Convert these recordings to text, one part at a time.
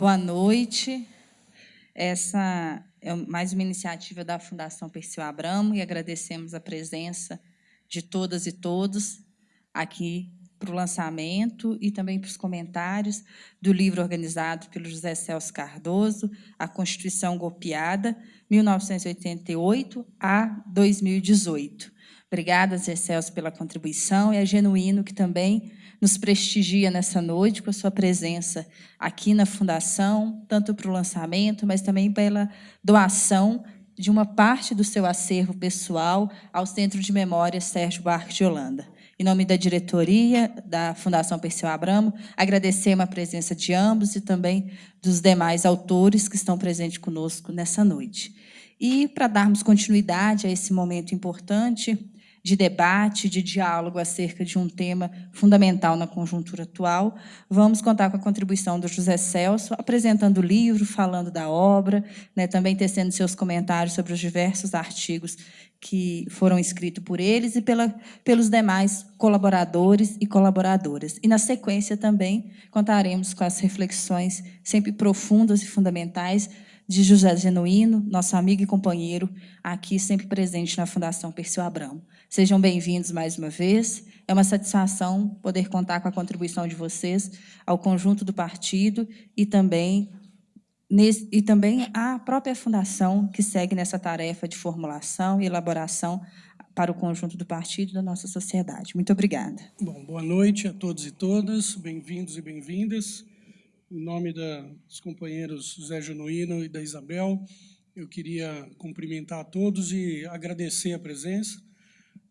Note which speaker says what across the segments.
Speaker 1: Boa noite. Essa é mais uma iniciativa da Fundação Perseu Abramo e agradecemos a presença de todas e todos aqui para o lançamento e também para os comentários do livro organizado pelo José Celso Cardoso, A Constituição Golpeada, 1988 a 2018. Obrigada, Zé Celso, pela contribuição, e é Genuíno, que também nos prestigia nessa noite com a sua presença aqui na Fundação, tanto para o lançamento, mas também pela doação de uma parte do seu acervo pessoal ao Centro de Memória Sérgio Barque de Holanda. Em nome da diretoria da Fundação Perseu Abramo, agradecemos a presença de ambos e também dos demais autores que estão presentes conosco nessa noite. E, para darmos continuidade a esse momento importante, de debate, de diálogo acerca de um tema fundamental na conjuntura atual. Vamos contar com a contribuição do José Celso, apresentando o livro, falando da obra, né, também tecendo seus comentários sobre os diversos artigos que foram escritos por eles e pela, pelos demais colaboradores e colaboradoras. E, na sequência, também contaremos com as reflexões sempre profundas e fundamentais de José Genuíno, nosso amigo e companheiro, aqui sempre presente na Fundação Perseu Abramo. Sejam bem-vindos mais uma vez. É uma satisfação poder contar com a contribuição de vocês ao conjunto do partido e também, nesse, e também à própria Fundação, que segue nessa tarefa de formulação e elaboração para o conjunto do partido e da nossa sociedade. Muito obrigada.
Speaker 2: Bom, boa noite a todos e todas, bem-vindos e bem-vindas. Em nome dos companheiros Zé Genuíno e da Isabel, eu queria cumprimentar a todos e agradecer a presença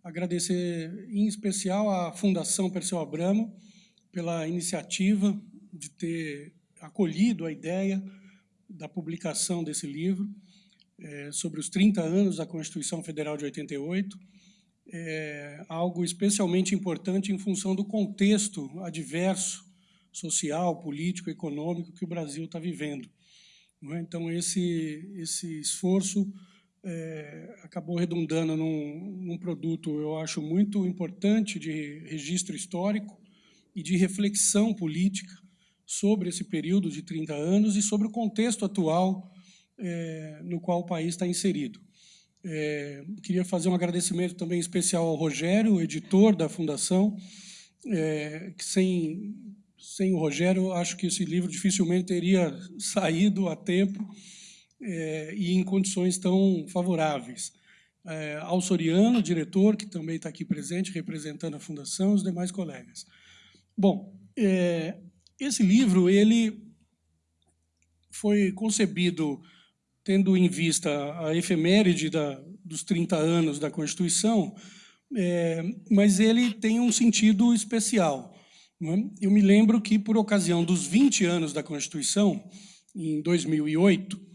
Speaker 2: Agradecer em especial à Fundação Perseu Abramo pela iniciativa de ter acolhido a ideia da publicação desse livro é, sobre os 30 anos da Constituição Federal de 88, é algo especialmente importante em função do contexto adverso, social, político, econômico que o Brasil está vivendo. É? Então, esse, esse esforço é, acabou redundando num, num, produto, eu acho, muito importante de registro histórico e de reflexão política sobre esse período de 30 anos e sobre o contexto atual é, no qual o país está inserido. É, queria fazer um agradecimento também especial ao Rogério, editor da Fundação, é, que sem, sem o Rogério, acho que esse livro dificilmente teria saído a tempo, é, e em condições tão favoráveis. É, ao Soriano, diretor, que também está aqui presente, representando a Fundação, os demais colegas. Bom, é, esse livro ele foi concebido tendo em vista a efeméride da, dos 30 anos da Constituição, é, mas ele tem um sentido especial. É? Eu me lembro que, por ocasião dos 20 anos da Constituição, em 2008,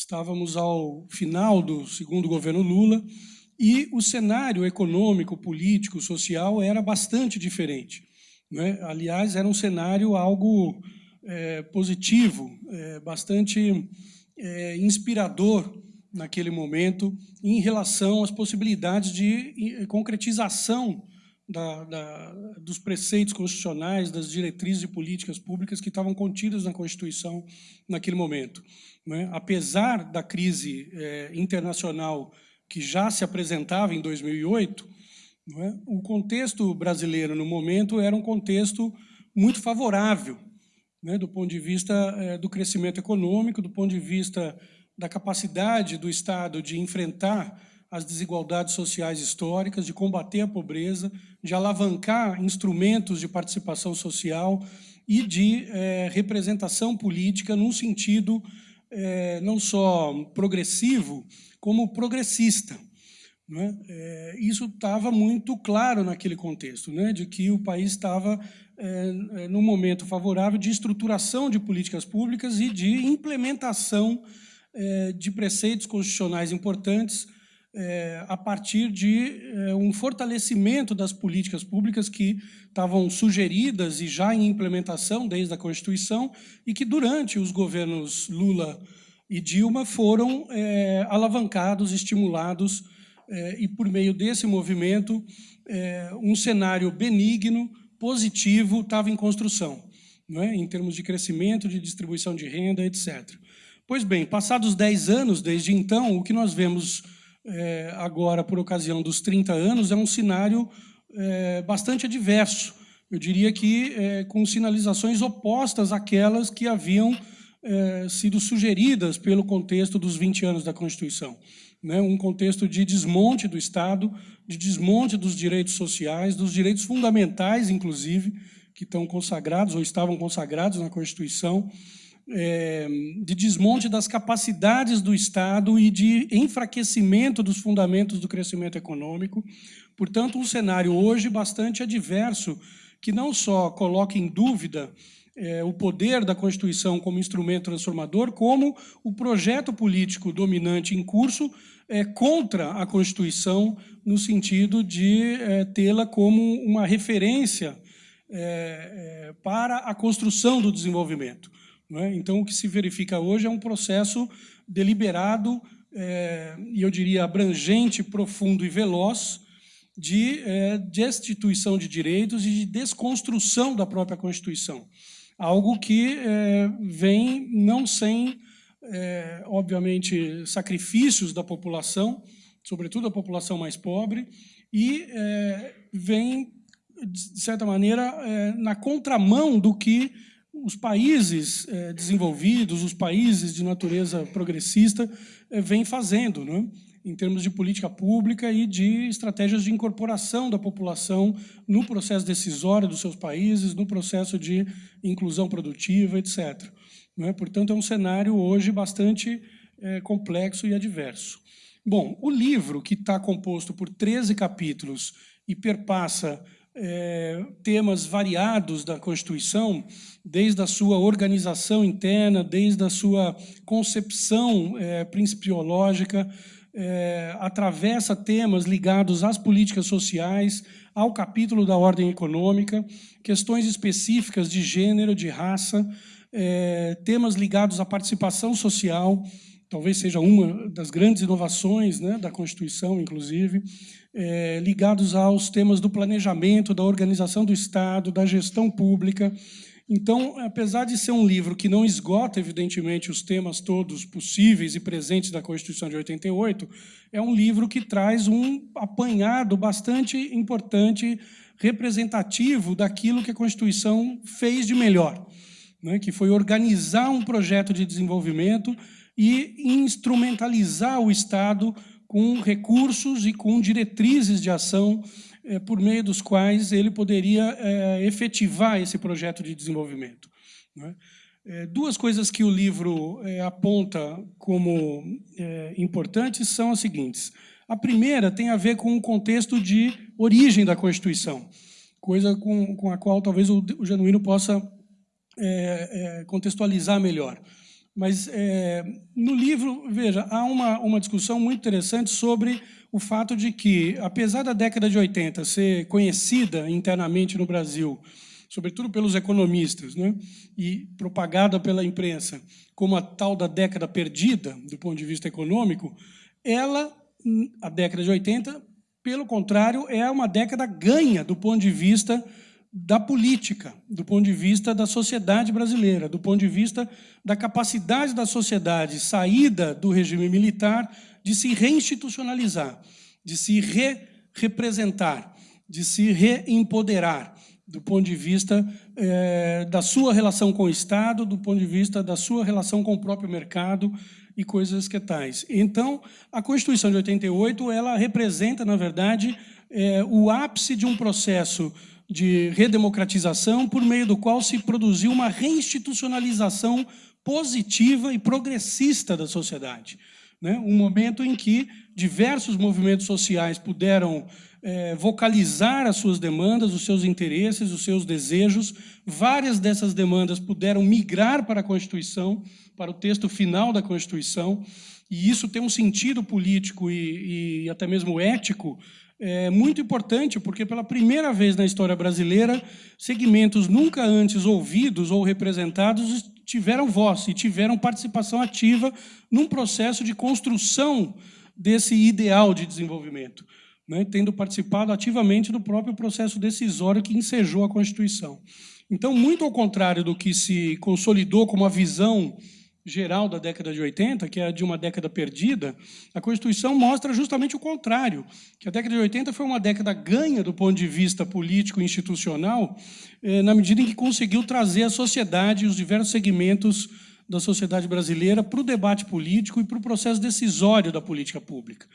Speaker 2: Estávamos ao final do segundo governo Lula e o cenário econômico, político, social era bastante diferente. Né? Aliás, era um cenário algo é, positivo, é, bastante é, inspirador naquele momento em relação às possibilidades de concretização da, da, dos preceitos constitucionais, das diretrizes e políticas públicas que estavam contidas na Constituição naquele momento. Né? Apesar da crise é, internacional que já se apresentava em 2008, é? o contexto brasileiro no momento era um contexto muito favorável, né? do ponto de vista é, do crescimento econômico, do ponto de vista da capacidade do Estado de enfrentar as desigualdades sociais históricas, de combater a pobreza, de alavancar instrumentos de participação social e de é, representação política num sentido é, não só progressivo, como progressista. Né? É, isso estava muito claro naquele contexto, né? de que o país estava é, num momento favorável de estruturação de políticas públicas e de implementação de preceitos constitucionais importantes é, a partir de é, um fortalecimento das políticas públicas que estavam sugeridas e já em implementação desde a Constituição e que durante os governos Lula e Dilma foram é, alavancados, estimulados é, e por meio desse movimento um cenário benigno, positivo, estava em construção. não é? em termos de crescimento, de distribuição de renda, etc. Pois bem, passados 10 anos desde então, o que nós vemos é, agora, por ocasião dos 30 anos, é um cenário é, bastante adverso. Eu diria que é, com sinalizações opostas àquelas que haviam é, sido sugeridas pelo contexto dos 20 anos da Constituição. Né? Um contexto de desmonte do Estado, de desmonte dos direitos sociais, dos direitos fundamentais, inclusive, que estão consagrados ou estavam consagrados na Constituição, é, de desmonte das capacidades do Estado e de enfraquecimento dos fundamentos do crescimento econômico. Portanto, um cenário hoje bastante adverso, que não só coloca em dúvida é, o poder da Constituição como instrumento transformador, como o projeto político dominante em curso é, contra a Constituição, no sentido de é, tê-la como uma referência para a construção do desenvolvimento. É? Então, o que se verifica hoje é um processo deliberado é, e, eu diria, abrangente, profundo e veloz de é, destituição de direitos e de desconstrução da própria Constituição. Algo que é, vem não sem, obviamente, sacrifícios da população, sobretudo a população mais pobre, e vem, de certa maneira, na contramão do que os países eh, desenvolvidos, os países de natureza progressista, eh, vêm fazendo, né? em termos de política pública e de estratégias de incorporação da população no processo decisório dos seus países, no processo de inclusão produtiva, etc. Né? Portanto, é um cenário hoje bastante eh, complexo e adverso. Bom, o livro, que está composto por 13 capítulos e perpassa é, temas variados da Constituição, desde a sua organização interna, desde a sua concepção é, principiológica, é, atravessa temas ligados às políticas sociais, ao capítulo da ordem econômica, questões específicas de gênero, de raça, é, temas ligados à participação social, talvez seja uma das grandes inovações né, da Constituição, inclusive, é, ligados aos temas do planejamento, da organização do Estado, da gestão pública. Então, apesar de ser um livro que não esgota, evidentemente, os temas todos possíveis e presentes da Constituição de 88, é um livro que traz um apanhado bastante importante, representativo daquilo que a Constituição fez de melhor, né, que foi organizar um projeto de desenvolvimento e instrumentalizar o Estado com recursos e com diretrizes de ação é, por meio dos quais ele poderia é, efetivar esse projeto de desenvolvimento. Né? Duas coisas que o livro aponta como importantes são as seguintes. A primeira tem a ver com o contexto de origem da Constituição, coisa com, com a qual talvez o, o Genuíno possa contextualizar melhor. Mas é, no livro, veja, há uma, uma discussão muito interessante sobre o fato de que, apesar da década de 80 ser conhecida internamente no Brasil, sobretudo pelos economistas, né, e propagada pela imprensa como a tal da década perdida, do ponto de vista econômico, ela, a década de 80, pelo contrário, é uma década ganha do ponto de vista da política, do ponto de vista da sociedade brasileira, do ponto de vista da capacidade da sociedade saída do regime militar de se reinstitucionalizar, de se re-representar, de se reempoderar, do ponto de vista é, da sua relação com o Estado, do ponto de vista da sua relação com o próprio mercado e coisas que tais. Então, a Constituição de 88, ela representa, na verdade, é, o ápice de um processo de redemocratização, por meio do qual se produziu uma reinstitucionalização positiva e progressista da sociedade. Né? Um momento em que diversos movimentos sociais puderam é, vocalizar as suas demandas, os seus interesses, os seus desejos. Várias dessas demandas puderam migrar para a Constituição, para o texto final da Constituição, e isso tem um sentido político e, e até mesmo ético é muito importante, porque pela primeira vez na história brasileira, segmentos nunca antes ouvidos ou representados tiveram voz e tiveram participação ativa num processo de construção desse ideal de desenvolvimento, né, tendo participado ativamente do próprio processo decisório que ensejou a Constituição. Então, muito ao contrário do que se consolidou como a visão geral da década de 80, que é de uma década perdida, a Constituição mostra justamente o contrário, que a década de 80 foi uma década ganha do ponto de vista político e institucional, eh, na medida em que conseguiu trazer a sociedade e os diversos segmentos da sociedade brasileira para o debate político e para o processo decisório da política pública.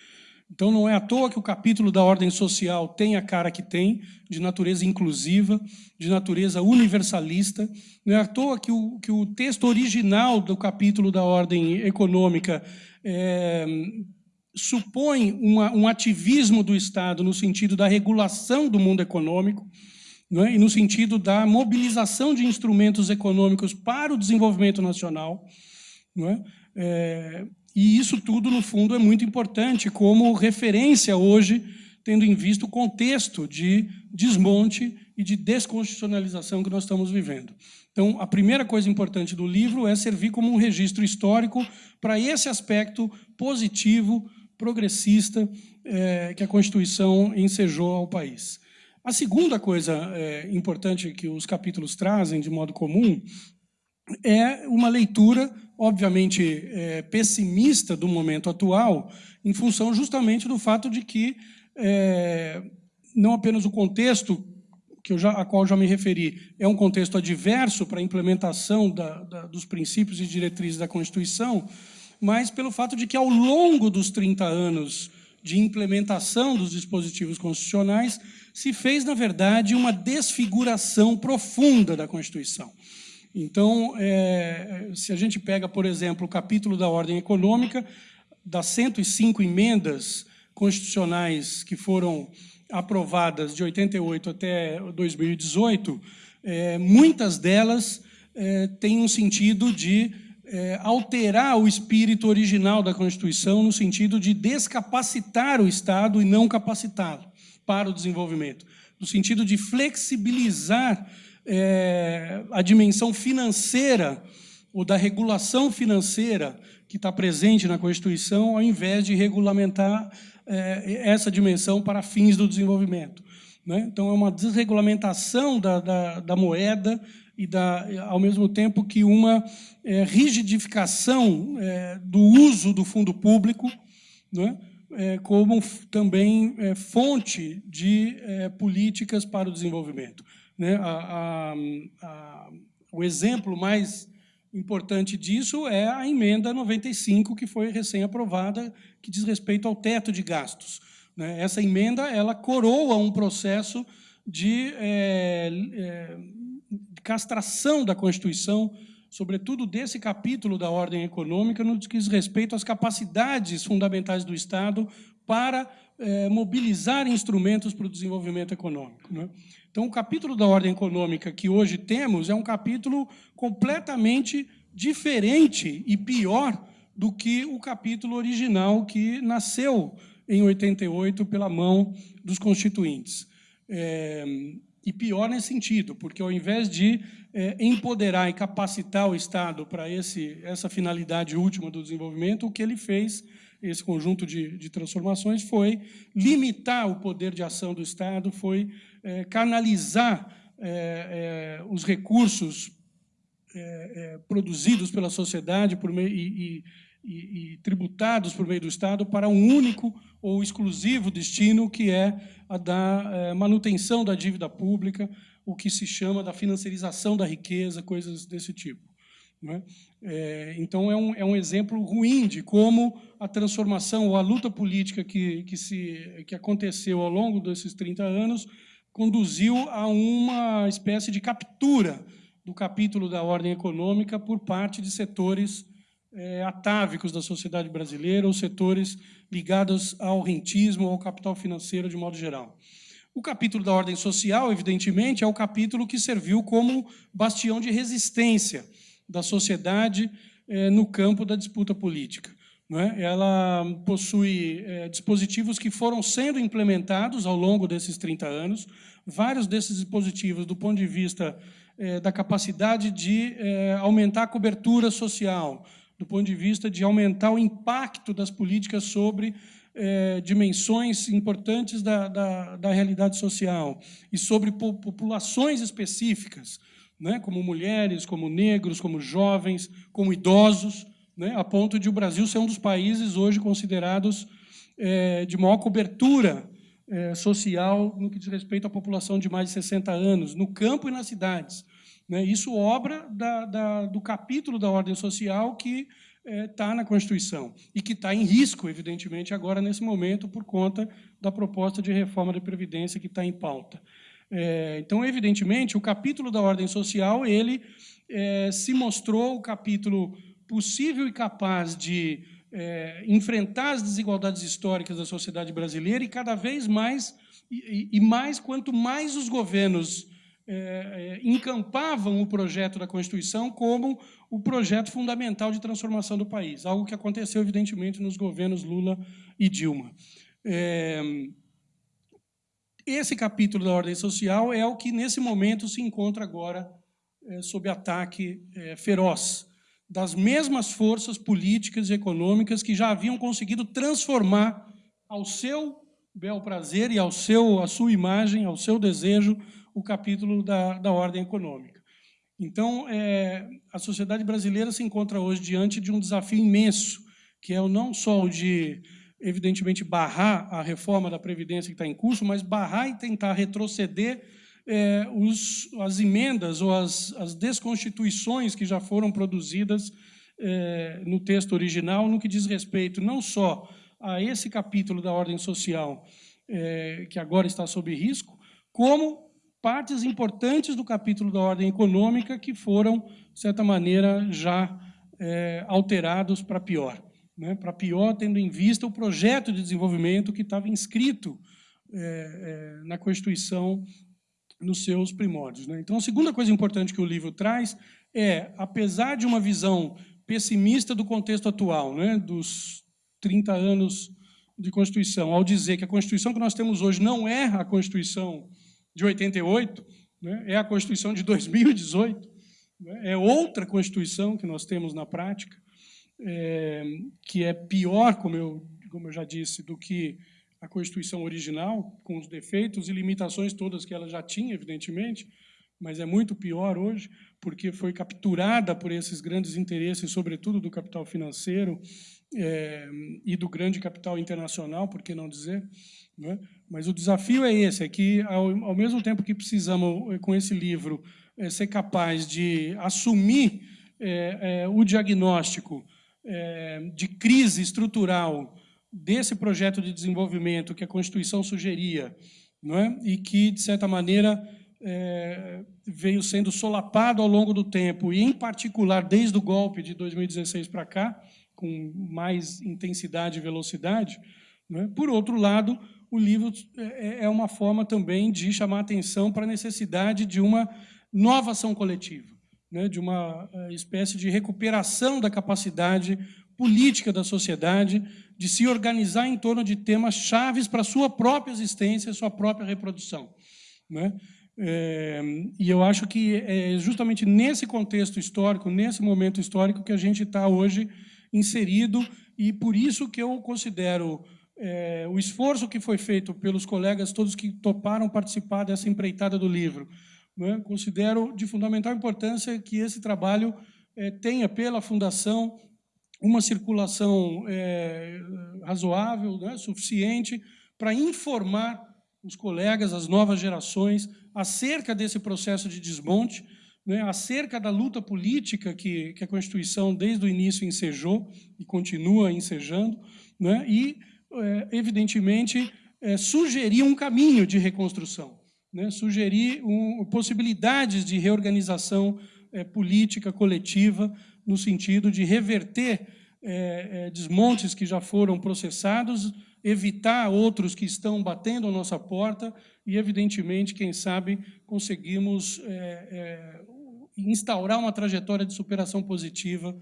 Speaker 2: Então, não é à toa que o capítulo da ordem social tem a cara que tem, de natureza inclusiva, de natureza universalista. Não é à toa que o, que o texto original do capítulo da ordem econômica é, supõe uma, um ativismo do Estado no sentido da regulação do mundo econômico, é? e no sentido da mobilização de instrumentos econômicos para o desenvolvimento nacional. Não é? É, e isso tudo, no fundo, é muito importante como referência hoje, tendo em vista o contexto de desmonte e de desconstitucionalização que nós estamos vivendo. Então, a primeira coisa importante do livro é servir como um registro histórico para esse aspecto positivo, progressista, é, que a Constituição ensejou ao país. A segunda coisa é, importante que os capítulos trazem, de modo comum, é uma leitura, obviamente, é, pessimista do momento atual, em função justamente do fato de que é, não apenas o contexto que eu já, a qual já me referi, é um contexto adverso para a implementação da, da, dos princípios e diretrizes da Constituição, mas pelo fato de que, ao longo dos 30 anos de implementação dos dispositivos constitucionais, se fez, na verdade, uma desfiguração profunda da Constituição. Então, é, se a gente pega, por exemplo, o capítulo da ordem econômica, das 105 emendas constitucionais que foram aprovadas de 88 até 2018, é, muitas delas é, têm um sentido de é, alterar o espírito original da Constituição, no sentido de descapacitar o Estado e não capacitá-lo para o desenvolvimento, no sentido de flexibilizar é, a dimensão financeira ou da regulação financeira que está presente na Constituição, ao invés de regulamentar é, essa dimensão para fins do desenvolvimento. Né? Então, é uma desregulamentação da, da, da, moeda e, da, ao mesmo tempo, que uma é, rigidificação é, do uso do fundo público, né? É, como também é, fonte de é, políticas para o desenvolvimento. Né? A, a, a, o exemplo mais importante disso é a emenda 95, que foi recém-aprovada, que diz respeito ao teto de gastos. Né? Essa emenda ela coroa um processo de é, é, castração da Constituição, sobretudo desse capítulo da ordem econômica, no que diz respeito às capacidades fundamentais do Estado para é, mobilizar instrumentos para o desenvolvimento econômico. Né? Então, o capítulo da ordem econômica que hoje temos é um capítulo completamente diferente e pior do que o capítulo original que nasceu em 88 pela mão dos constituintes. É, e pior nesse sentido, porque ao invés de é, empoderar e capacitar o Estado para esse, essa finalidade última do desenvolvimento, o que ele fez, esse conjunto de, de transformações, foi limitar o poder de ação do Estado, foi é, canalizar é, é, os recursos produzidos pela sociedade por meio, e, e, e, tributados por meio do Estado para um único ou exclusivo destino, que é a da manutenção da dívida pública, o que se chama da financiarização da riqueza, coisas desse tipo. É? É, então, é um, é um exemplo ruim de como a transformação ou a luta política que, que, se, que aconteceu ao longo desses 30 anos conduziu a uma espécie de captura do capítulo da ordem econômica por parte de setores é, atávicos da sociedade brasileira ou setores ligados ao rentismo ou ao capital financeiro de modo geral. O capítulo da ordem social, evidentemente, é o capítulo que serviu como bastião de resistência da sociedade é, no campo da disputa política. É? Ela possui é, dispositivos que foram sendo implementados ao longo desses 30 anos, vários desses dispositivos, do ponto de vista da capacidade de aumentar a cobertura social, do ponto de vista de aumentar o impacto das políticas sobre é, dimensões importantes da, da, da, realidade social e sobre po populações específicas, né, como mulheres, como negros, como jovens, como idosos, né, a ponto de o Brasil ser um dos países hoje considerados é, de maior cobertura é, social no que diz respeito à população de mais de 60 anos, no campo e nas cidades. Né? Isso obra da, da, do capítulo da ordem social que está é, na Constituição e que está em risco, evidentemente, agora, nesse momento, por conta da proposta de reforma da Previdência que está em pauta. É, então, evidentemente, o capítulo da ordem social, ele é, se mostrou o capítulo possível e capaz de é, enfrentar as desigualdades históricas da sociedade brasileira e cada vez mais, e, e mais quanto mais os governos é, encampavam o projeto da Constituição como o projeto fundamental de transformação do país, algo que aconteceu, evidentemente, nos governos Lula e Dilma. É, esse capítulo da ordem social é o que, nesse momento, se encontra agora é, sob ataque feroz das mesmas forças políticas e econômicas que já haviam conseguido transformar ao seu bel prazer e ao seu, à sua imagem, ao seu desejo, o capítulo da, da ordem econômica. Então, é, a sociedade brasileira se encontra hoje diante de um desafio imenso, que é não só o de, evidentemente, barrar a reforma da Previdência que está em curso, mas barrar e tentar retroceder é, os, as emendas ou as, as, desconstituições que já foram produzidas é, no texto original, no que diz respeito não só a esse capítulo da ordem social, é, que agora está sob risco, como partes importantes do capítulo da ordem econômica que foram, de certa maneira, já é, alterados para pior. Né? Para pior, tendo em vista o projeto de desenvolvimento que estava inscrito é, é, na Constituição nos seus primórdios. Né? Então, a segunda coisa importante que o livro traz é, apesar de uma visão pessimista do contexto atual, né, dos 30 anos de Constituição, ao dizer que a Constituição que nós temos hoje não é a Constituição de 88, né, é a Constituição de 2018, né, é outra Constituição que nós temos na prática, é, que é pior, como eu, como eu já disse, do que a Constituição original, com os defeitos e limitações todas que ela já tinha, evidentemente, mas é muito pior hoje, porque foi capturada por esses grandes interesses, sobretudo do capital financeiro é, e do grande capital internacional, por que não dizer? Né? Mas o desafio é esse, é que, ao, ao mesmo tempo que precisamos, eh, com esse livro, é, ser capaz de assumir é, o diagnóstico de crise estrutural desse projeto de desenvolvimento que a Constituição sugeria, não é? e que, de certa maneira, é, veio sendo solapado ao longo do tempo, e, em particular, desde o golpe de 2016 para cá, com mais intensidade e velocidade. É? Por outro lado, o livro é, é uma forma também de chamar atenção para a necessidade de uma nova ação coletiva, né? de uma é, espécie de recuperação da capacidade política da sociedade de se organizar em torno de temas chaves para a sua própria existência, sua própria reprodução. Né? É, e eu acho que é justamente nesse contexto histórico, nesse momento histórico, que a gente está hoje inserido, e por isso que eu considero é, o esforço que foi feito pelos colegas, todos que toparam participar dessa empreitada do livro, né? considero de fundamental importância que esse trabalho é, tenha pela Fundação uma circulação é, razoável, né, suficiente, para informar os colegas, as novas gerações, acerca desse processo de desmonte, né, acerca da luta política que, que, a Constituição, desde o início, ensejou e continua ensejando, né, e, é, evidentemente, é, sugerir um caminho de reconstrução, né, sugerir um, possibilidades de reorganização é, política coletiva, no sentido de reverter é, é, desmontes que já foram processados, evitar outros que estão batendo a nossa porta e, evidentemente, quem sabe, conseguimos é, instaurar uma trajetória de superação positiva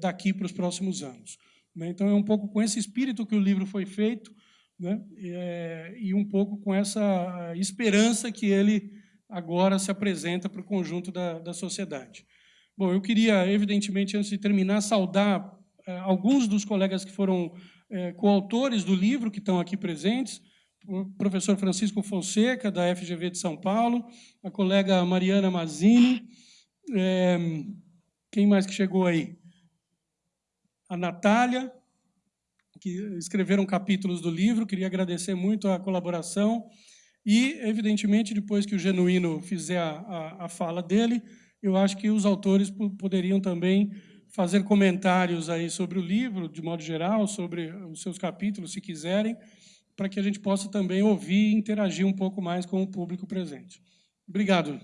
Speaker 2: daqui para os próximos anos. Né? Então, é um pouco com esse espírito que o livro foi feito né? É, e um pouco com essa esperança que ele agora se apresenta para o conjunto da, da sociedade. Bom, eu queria, evidentemente, antes de terminar, saudar eh, alguns dos colegas que foram eh, coautores do livro, que estão aqui presentes, o professor Francisco Fonseca, da FGV de São Paulo, a colega Mariana Mazini, É, quem mais que chegou aí? A Natália, que escreveram capítulos do livro, queria agradecer muito a colaboração. E, evidentemente, depois que o Genuíno fizer a, a, a fala dele, eu acho que os autores poderiam também fazer comentários aí sobre o livro, de modo geral, sobre os seus capítulos, se quiserem, para que a gente possa também ouvir e interagir um pouco mais com o público presente. Obrigado.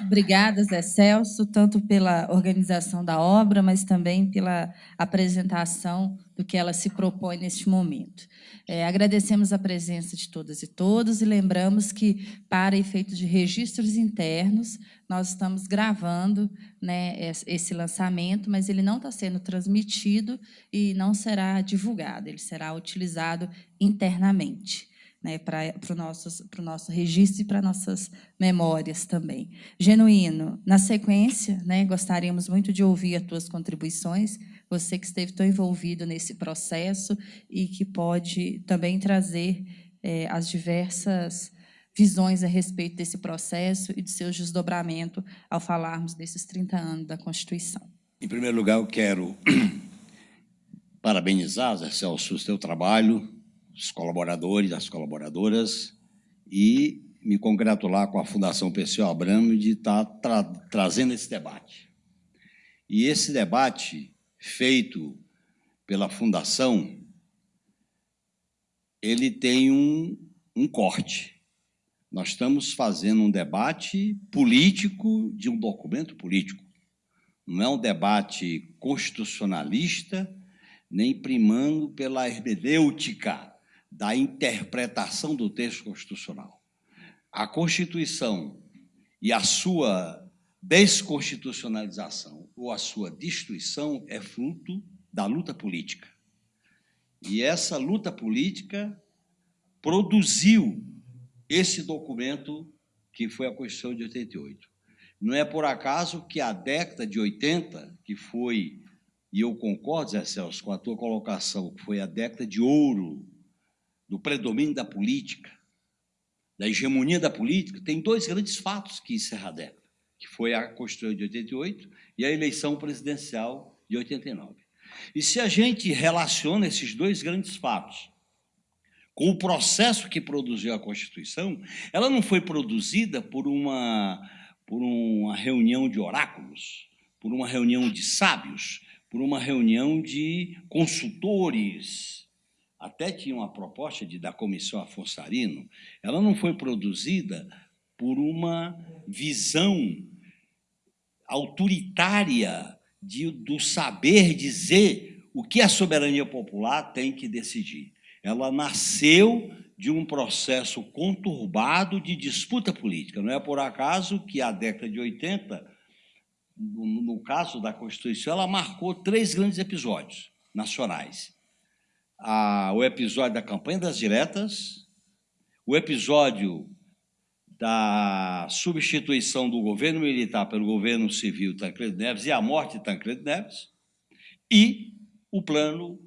Speaker 1: Obrigada, Zé Celso, tanto pela organização da obra, mas também pela apresentação do que ela se propõe neste momento. É, agradecemos a presença de todas e todos e lembramos que, para efeitos de registros internos, nós estamos gravando né, esse lançamento, mas ele não está sendo transmitido e não será divulgado, ele será utilizado internamente né, para o nosso, nosso registro e para nossas memórias também. Genuíno, na sequência, né, gostaríamos muito de ouvir as tuas contribuições, você que esteve tão envolvido nesse processo e que pode também trazer é, as diversas visões a respeito desse processo e de seu desdobramento ao falarmos desses 30 anos da Constituição.
Speaker 3: Em primeiro lugar, eu quero parabenizar, Zé Celso, o seu trabalho, os colaboradores, as colaboradoras, e me congratular com a Fundação Perseu Abramo de estar tra trazendo esse debate. E esse debate feito pela Fundação, ele tem um, um corte. Nós estamos fazendo um debate político de um documento político. Não é um debate constitucionalista, nem primando pela hermenêutica da interpretação do texto constitucional. A Constituição e a sua desconstitucionalização ou a sua destruição é fruto da luta política. E essa luta política produziu esse documento que foi a Constituição de 88. Não é por acaso que a década de 80, que foi, e eu concordo, Zé Celso, com a tua colocação, que foi a década de ouro do predomínio da política, da hegemonia da política, tem dois grandes fatos que encerram a década, que foi a Constituição de 88 e a eleição presidencial de 89. E se a gente relaciona esses dois grandes fatos com o processo que produziu a Constituição, ela não foi produzida por uma, por uma reunião de oráculos, por uma reunião de sábios, por uma reunião de consultores, até tinha uma proposta de, da Comissão Afonso Arino, ela não foi produzida por uma visão autoritária de, do saber dizer o que a soberania popular tem que decidir. Ela nasceu de um processo conturbado de disputa política. Não é por acaso que a década de 80, no, no caso da Constituição, ela marcou três grandes episódios nacionais a, o episódio da campanha das diretas, o episódio da substituição do governo militar pelo governo civil Tancredo Neves e a morte de Tancredo Neves, e o plano,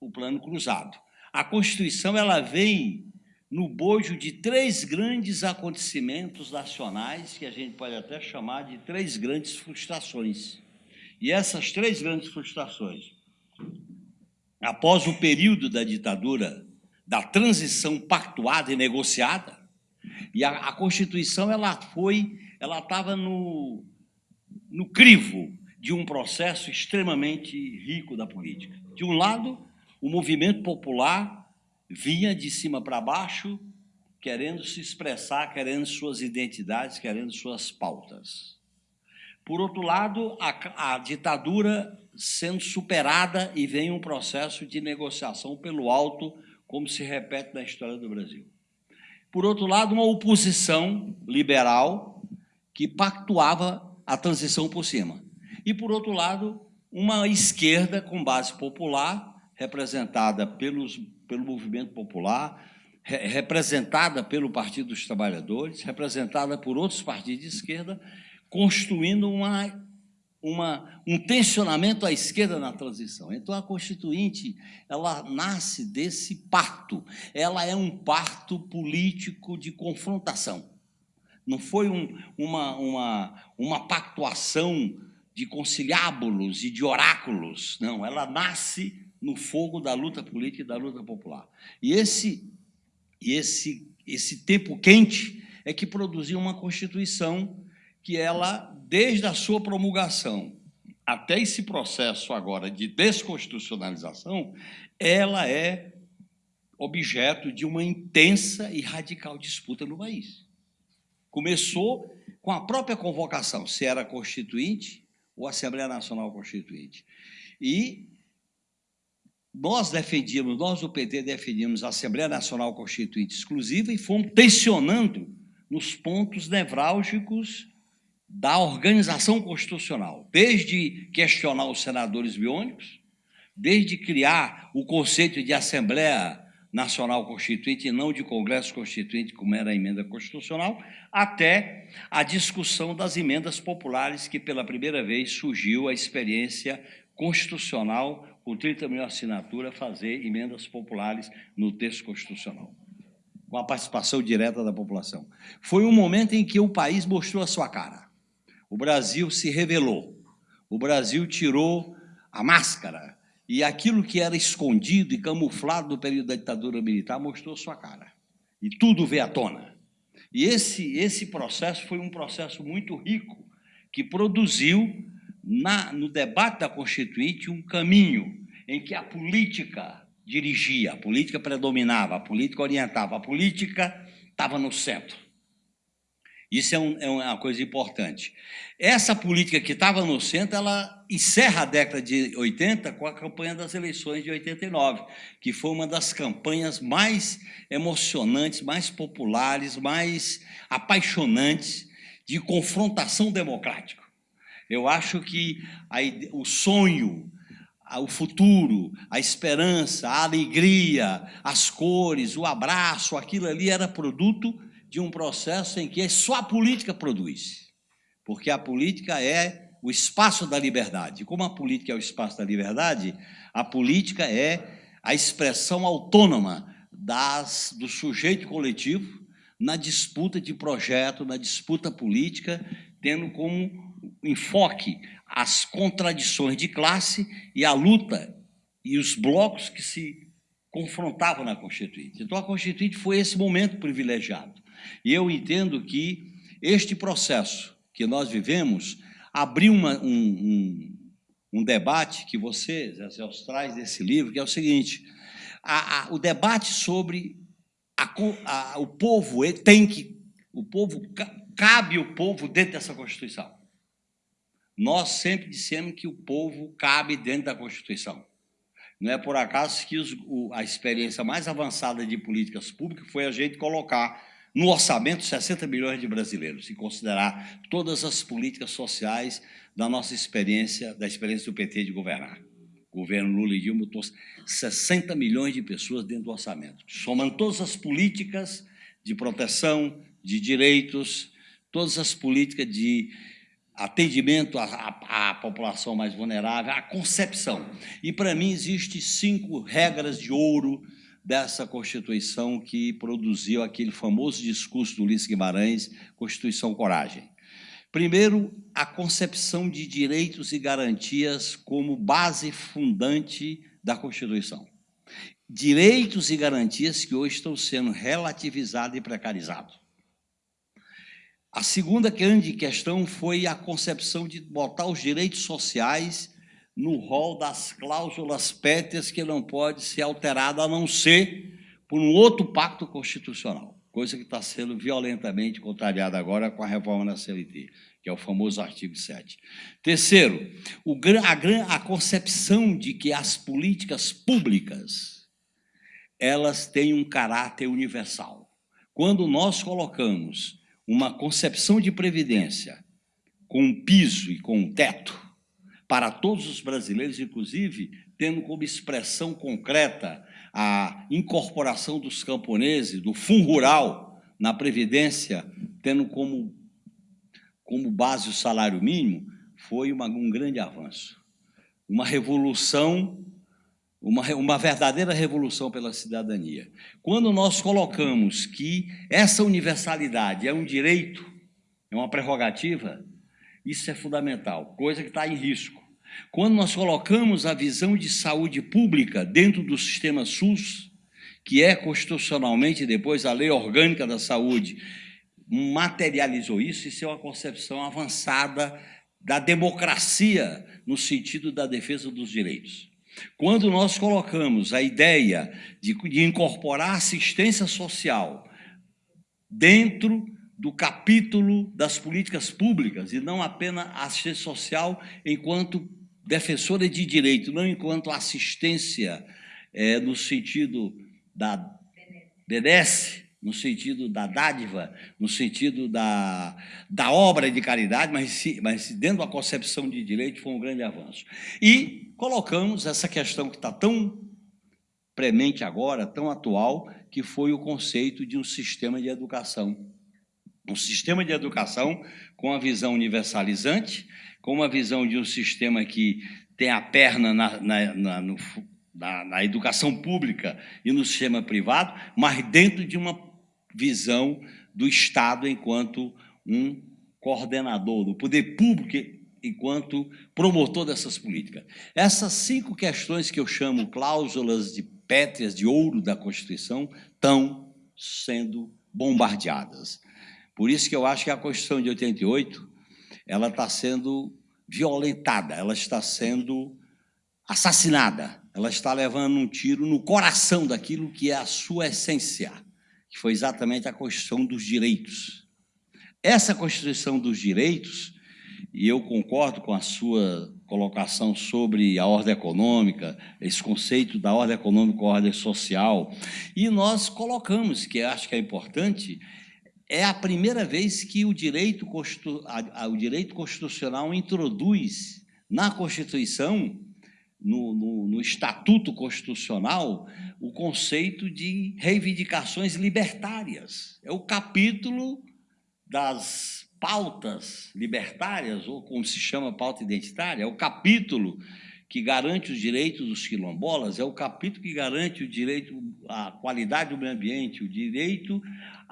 Speaker 3: o plano cruzado. A Constituição ela vem no bojo de três grandes acontecimentos nacionais, que a gente pode até chamar de três grandes frustrações. E essas três grandes frustrações após o período da ditadura, da transição pactuada e negociada, e a, a Constituição ela foi, ela estava no, no crivo de um processo extremamente rico da política. De um lado, o movimento popular vinha de cima para baixo, querendo se expressar, querendo suas identidades, querendo suas pautas. Por outro lado, a, a ditadura sendo superada e vem um processo de negociação pelo alto, como se repete na história do Brasil. Por outro lado, uma oposição liberal que pactuava a transição por cima. E, por outro lado, uma esquerda com base popular, representada pelos, pelo movimento popular, re, representada pelo Partido dos Trabalhadores, representada por outros partidos de esquerda, construindo uma uma, um tensionamento à esquerda na transição. Então, a Constituinte ela nasce desse parto. Ela é um parto político de confrontação. Não foi um, uma, uma, uma pactuação de conciliábulos e de oráculos. Não, ela nasce no fogo da luta política e da luta popular. E esse, esse, esse tempo quente é que produziu uma Constituição que ela, desde a sua promulgação até esse processo agora de desconstitucionalização, ela é objeto de uma intensa e radical disputa no país. Começou com a própria convocação, se era constituinte ou Assembleia Nacional Constituinte. E nós defendíamos, nós do PT defendíamos a Assembleia Nacional Constituinte exclusiva e fomos tensionando nos pontos nevrálgicos da organização constitucional, desde questionar os senadores biônicos, desde criar o conceito de Assembleia Nacional Constituinte e não de Congresso Constituinte, como era a emenda constitucional, até a discussão das emendas populares, que pela primeira vez surgiu a experiência constitucional, com 30 mil assinaturas, fazer emendas populares no texto constitucional, com a participação direta da população. Foi um momento em que o país mostrou a sua cara. O Brasil se revelou. O Brasil tirou a máscara e aquilo que era escondido e camuflado no período da ditadura militar mostrou sua cara. E tudo veio à tona. E esse, esse processo foi um processo muito rico, que produziu, na, no debate da Constituinte, um caminho em que a política dirigia, a política predominava, a política orientava, a política estava no centro. Isso é, um, é, uma coisa importante. Essa política que estava no centro, ela encerra a década de 80 com a campanha das eleições de 89, que foi uma das campanhas mais emocionantes, mais populares, mais apaixonantes de confrontação democrática. Eu acho que a, o sonho, o futuro, a esperança, a alegria, as cores, o abraço, aquilo ali era produto de um processo em que só a política produz. Porque a política é o espaço da liberdade. Como a política é o espaço da liberdade, a política é a expressão autônoma das, do sujeito coletivo na disputa de projeto, na disputa política, tendo como enfoque as contradições de classe e a luta e os blocos que se confrontavam na Constituinte. Então, a Constituinte foi esse momento privilegiado. E eu entendo que este processo que nós vivemos abriu uma, um, um, um, debate que você, Zé Celso, traz desse livro, que é o seguinte, a, a, o debate sobre a, o povo tem que, o povo, cabe o povo dentro dessa Constituição. Nós sempre dissemos que o povo cabe dentro da Constituição. Não é por acaso que os, o, a experiência mais avançada de políticas públicas foi a gente colocar no orçamento 60 milhões de brasileiros, se considerar todas as políticas sociais da nossa experiência, da experiência do PT de governar. O governo Lula e Dilma botou 60 milhões de pessoas dentro do orçamento, somando todas as políticas de proteção, de direitos, todas as políticas de atendimento à, à, à população mais vulnerável, a concepção. E, para mim, existem cinco regras de ouro dessa Constituição que produziu aquele famoso discurso do Ulisses Guimarães, Constituição Coragem. Primeiro, a concepção de direitos e garantias como base fundante da Constituição. Direitos e garantias que hoje estão sendo relativizados e precarizados. A segunda grande questão foi a concepção de botar os direitos sociais no rol das cláusulas pétreas que não pode ser alterada a não ser por um outro pacto constitucional, coisa que está sendo violentamente contrariada agora com a reforma da CLT, que é o famoso artigo 7. Terceiro, o, a, a concepção de que as políticas públicas elas têm um caráter universal. Quando nós colocamos uma concepção de previdência com um piso e com um teto, para todos os brasileiros, inclusive tendo como expressão concreta a incorporação dos camponeses, do fundo rural na Previdência, tendo como, como base o salário mínimo, foi uma, um grande avanço. Uma revolução, uma, uma verdadeira revolução pela cidadania. Quando nós colocamos que essa universalidade é um direito, é uma prerrogativa, isso é fundamental, coisa que está em risco. Quando nós colocamos a visão de saúde pública dentro do sistema SUS, que é constitucionalmente depois a lei orgânica da saúde, materializou isso, isso é uma concepção avançada da democracia no sentido da defesa dos direitos. Quando nós colocamos a ideia de, de incorporar assistência social dentro do capítulo das políticas públicas e não apenas assistência social enquanto defensora de direito, não enquanto assistência é, no sentido da benesse, no sentido da dádiva, no sentido da, da obra de caridade, mas, mas dentro da concepção de direito foi um grande avanço. E colocamos essa questão que está tão premente agora, tão atual, que foi o conceito de um sistema de educação. Um sistema de educação com a visão universalizante, com uma visão de um sistema que tem a perna na, na, na, no, na, educação pública e no sistema privado, mas dentro de uma visão do Estado enquanto um coordenador, do poder público enquanto promotor dessas políticas. Essas cinco questões que eu chamo cláusulas de pétreas de ouro da Constituição estão sendo bombardeadas. Por isso que eu acho que a Constituição de 88 ela está sendo violentada, ela está sendo assassinada, ela está levando um tiro no coração daquilo que é a sua essência, que foi exatamente a Constituição dos Direitos. Essa Constituição dos Direitos, e eu concordo com a sua colocação sobre a ordem econômica, esse conceito da ordem econômica ordem social, e nós colocamos, que acho que é importante, é a primeira vez que o direito, o direito constitucional introduz na Constituição no, no, no, Estatuto Constitucional o conceito de reivindicações libertárias. É o capítulo das pautas libertárias, ou como se chama pauta identitária, é o capítulo que garante os direitos dos quilombolas, é o capítulo que garante o direito à qualidade do meio ambiente, o direito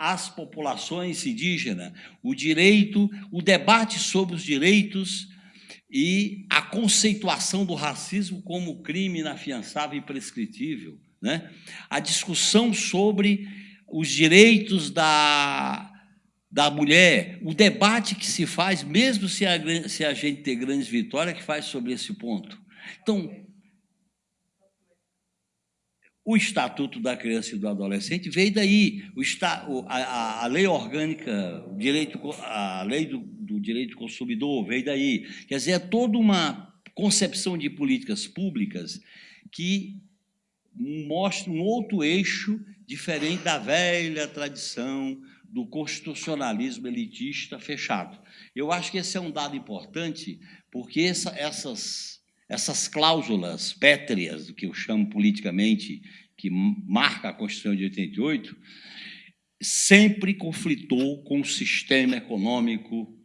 Speaker 3: às populações indígenas, o direito, o debate sobre os direitos e a conceituação do racismo como crime inafiançável e prescritível. Né? A discussão sobre os direitos da, da mulher, o debate que se faz, mesmo se a, se a gente ter grandes vitórias, que faz sobre esse ponto. Então, o Estatuto da Criança e do Adolescente veio daí. O, a, a, lei orgânica, o direito, a lei do, do direito do consumidor veio daí. Quer dizer, é toda uma concepção de políticas públicas que mostra um outro eixo diferente da velha tradição do constitucionalismo elitista fechado. Eu acho que esse é um dado importante, porque essa, essas, essas cláusulas pétreas, que eu chamo politicamente, que marca a Constituição de 88, sempre conflitou com o sistema econômico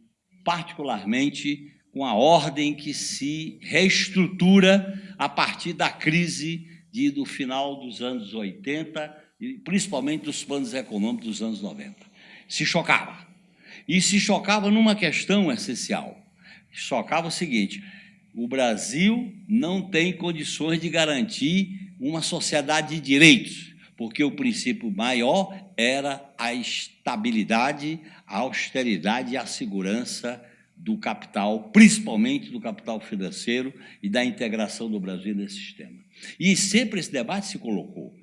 Speaker 3: particularmente com a ordem que se reestrutura a partir da crise de, do final dos anos 80 e principalmente dos planos econômicos dos anos 90. Se chocava. E se chocava numa questão essencial. Chocava o seguinte: o Brasil não tem condições de garantir uma sociedade de direitos, porque o princípio maior era a estabilidade, a austeridade e a segurança do capital, principalmente do capital financeiro e da integração do Brasil nesse sistema. E sempre esse debate se colocou,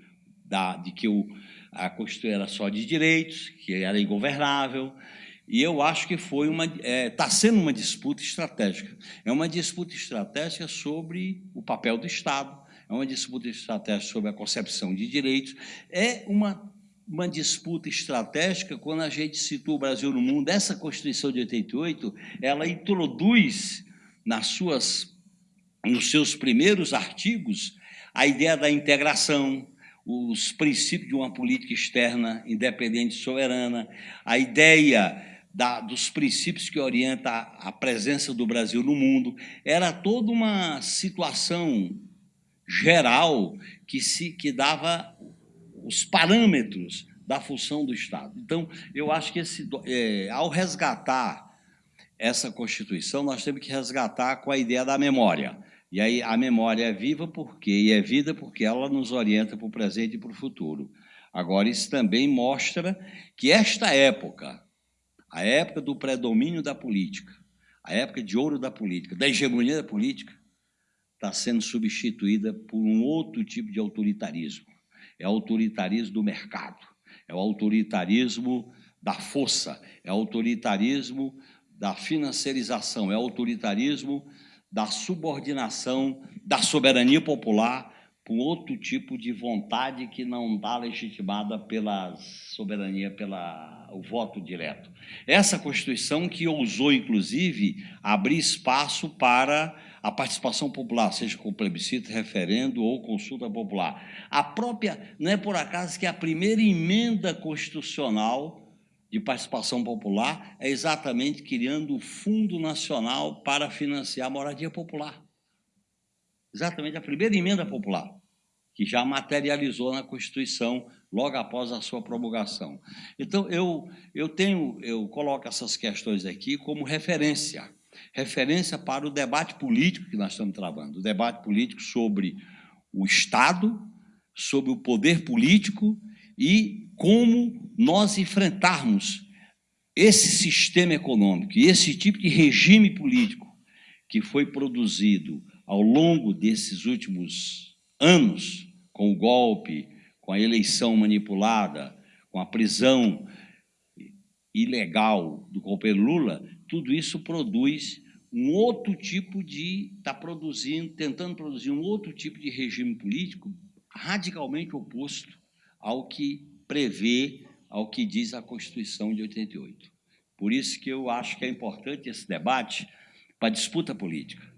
Speaker 3: da, de que o, a Constituição era só de direitos, que era ingovernável, e eu acho que foi uma está é, tá sendo uma disputa estratégica. É uma disputa estratégica sobre o papel do Estado, é uma disputa estratégica sobre a concepção de direitos, é uma uma disputa estratégica quando a gente situa o Brasil no mundo. Essa Constituição de 88, ela introduz nas suas, nos seus primeiros artigos a ideia da integração, os princípios de uma política externa independente e soberana, a ideia da, dos princípios que orientam a, presença do Brasil no mundo. Era toda uma situação geral que, se, que dava os parâmetros da função do Estado. Então, eu acho que esse, é, ao resgatar essa Constituição, nós temos que resgatar com a ideia da memória. E aí a memória é viva por quê? E é vida porque ela nos orienta para o presente e para o futuro. Agora, isso também mostra que esta época, a época do predomínio da política, a época de ouro da política, da hegemonia da política, está sendo substituída por um outro tipo de autoritarismo. É o autoritarismo do mercado, é o autoritarismo da força, é o autoritarismo da financiarização, é o autoritarismo da subordinação da soberania popular por outro tipo de vontade que não está legitimada pela soberania, pela o voto direto. Essa Constituição que ousou, inclusive, abrir espaço para a participação popular, seja com plebiscito, referendo ou consulta popular. A própria, não é por acaso que a primeira emenda constitucional de participação popular é exatamente criando o Fundo Nacional para financiar a moradia popular exatamente a primeira emenda popular, que já materializou na Constituição logo após a sua promulgação. Então, eu, eu tenho, eu coloco essas questões aqui como referência, referência para o debate político que nós estamos travando, o debate político sobre o Estado, sobre o poder político e como nós enfrentarmos esse sistema econômico e esse tipo de regime político que foi produzido ao longo desses últimos anos, com o golpe, com a eleição manipulada, com a prisão ilegal do companheiro Lula, tudo isso produz um outro tipo de está produzindo, tentando produzir um outro tipo de regime político radicalmente oposto ao que prevê, ao que diz a Constituição de 88. Por isso que eu acho que é importante esse debate para a disputa política.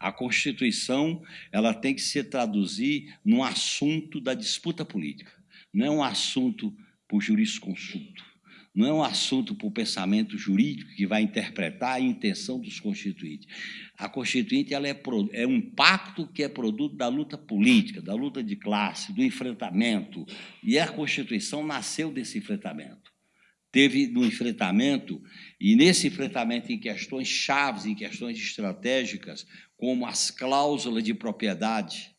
Speaker 3: A Constituição ela tem que se traduzir num assunto da disputa política. Não é um assunto por jurisconsulto. Não é um assunto por pensamento jurídico que vai interpretar a intenção dos constituintes. A Constituinte ela é, é um pacto que é produto da luta política, da luta de classe, do enfrentamento. E a Constituição nasceu desse enfrentamento teve no enfrentamento, e nesse enfrentamento em questões chaves, em questões estratégicas, como as cláusulas de propriedade,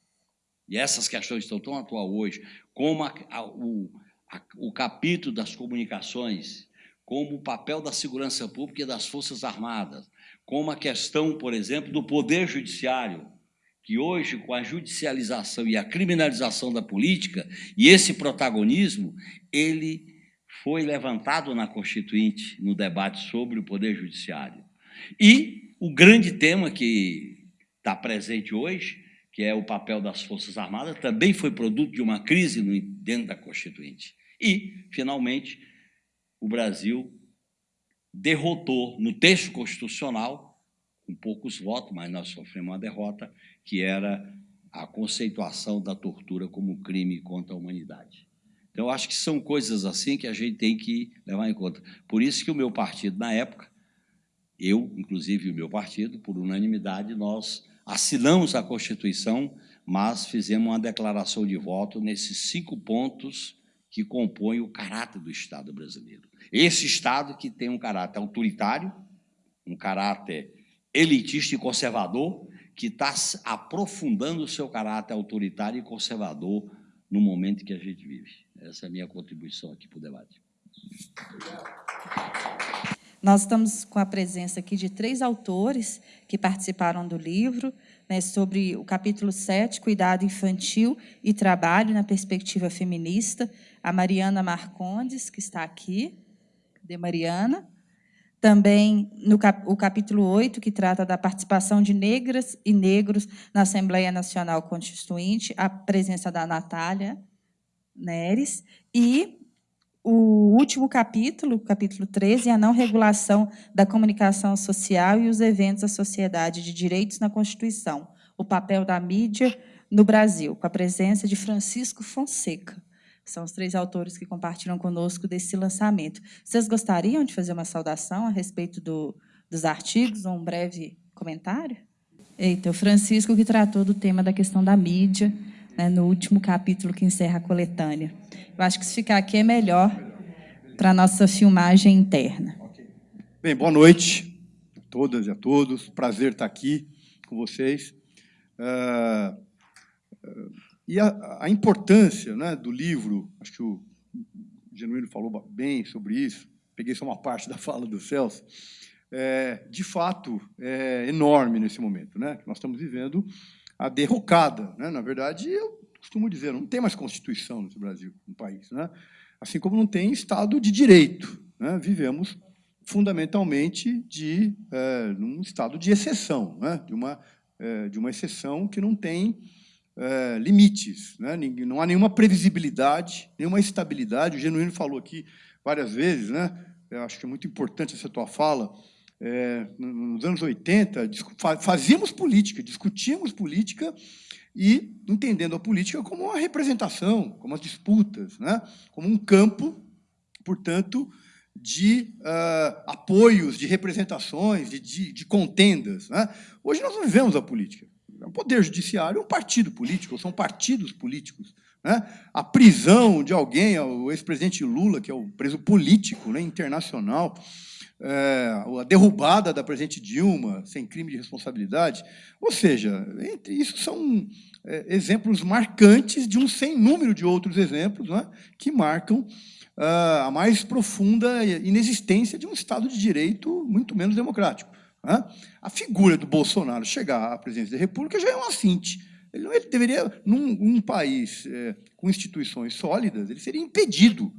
Speaker 3: e essas questões estão tão atuais hoje, como a, a, o, a, o capítulo das comunicações, como o papel da segurança pública e das Forças Armadas, como a questão, por exemplo, do Poder Judiciário, que hoje, com a judicialização e a criminalização da política, e esse protagonismo, ele foi levantado na Constituinte, no debate sobre o Poder Judiciário. E o grande tema que está presente hoje, que é o papel das Forças Armadas, também foi produto de uma crise dentro da Constituinte. E, finalmente, o Brasil derrotou no texto constitucional, com poucos votos, mas nós sofremos uma derrota, que era a conceituação da tortura como crime contra a humanidade. Então, acho que são coisas assim que a gente tem que levar em conta. Por isso que o meu partido, na época, eu, inclusive o meu partido, por unanimidade, nós assinamos a Constituição, mas fizemos uma declaração de voto nesses cinco pontos que compõem o caráter do Estado brasileiro. Esse Estado que tem um caráter autoritário, um caráter elitista e conservador, que está aprofundando o seu caráter autoritário e conservador no momento que a gente vive. Essa é a minha contribuição aqui para o debate.
Speaker 1: Nós estamos com a presença aqui de três autores que participaram do livro, né, sobre o capítulo 7, Cuidado Infantil e Trabalho na Perspectiva Feminista, a Mariana Marcondes, que está aqui. Cadê Mariana? Também no cap o capítulo 8, que trata da participação de negras e negros na Assembleia Nacional Constituinte, a presença da Natália Neres, e o último capítulo, capítulo 13, a não regulação da comunicação social e os eventos da sociedade de direitos na Constituição, o papel da mídia no Brasil, com a presença de Francisco Fonseca. São os três autores que compartilham conosco desse lançamento. Vocês gostariam de fazer uma saudação a respeito do, dos artigos, ou um breve comentário? Eita, o Francisco que tratou do tema da questão da mídia, né, no último capítulo que encerra a coletânea. Eu acho que se ficar aqui é melhor para a nossa filmagem interna.
Speaker 4: Bem, boa noite a todas e a todos. Prazer estar aqui com vocês. Uh, uh, e a, a importância né, do livro, acho que o Genuíno falou bem sobre isso, peguei só uma parte da fala do Celso, é, de fato é enorme nesse momento. Né? Nós estamos vivendo a derrocada. Né? Na verdade, eu costumo dizer, não tem mais Constituição no Brasil, no país. Né? Assim como não tem Estado de Direito. Né? Vivemos fundamentalmente de é, um estado de exceção, né? de, uma, é, de uma exceção que não tem é, limites, né? não há nenhuma previsibilidade, nenhuma estabilidade. O Genuíno falou aqui várias vezes, né? eu acho que é muito importante essa tua fala, é, nos anos 80, fazíamos política, discutíamos política e entendendo a política como uma representação, como as disputas, né? como um campo, portanto, de uh, apoios, de representações, de, de, de contendas. Né? Hoje nós não vivemos a política. É poder judiciário é um partido político, são partidos políticos. Né? A prisão de alguém, o ex-presidente Lula, que é o preso político né, internacional, é, a derrubada da presidente Dilma, sem crime de responsabilidade. Ou seja, entre isso são é, exemplos marcantes de um sem número de outros exemplos né, que marcam a mais profunda inexistência de um Estado de Direito muito menos democrático. Né? A figura do Bolsonaro chegar à presidência da República já é um assinte. Ele, ele deveria, num um país é, com instituições sólidas, ele seria impedido,